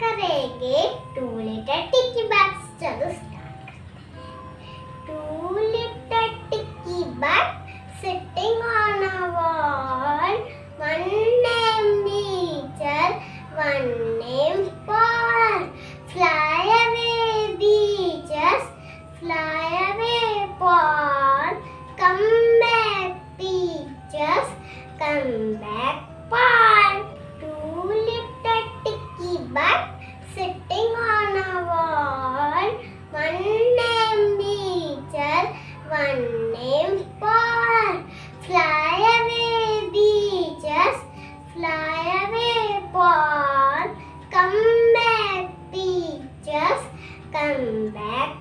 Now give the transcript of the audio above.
करेंगे two little dicky birds चलो start two little dicky bag sitting on a wall one name Peter one Fly away, Paul. Come back, Peaches. Come back, Paul. Two little ticky Bird sitting on a wall. One name, Peaches, one name Paul. Fly away, Peaches. Fly away, Paul. Come back, Peaches. Come back,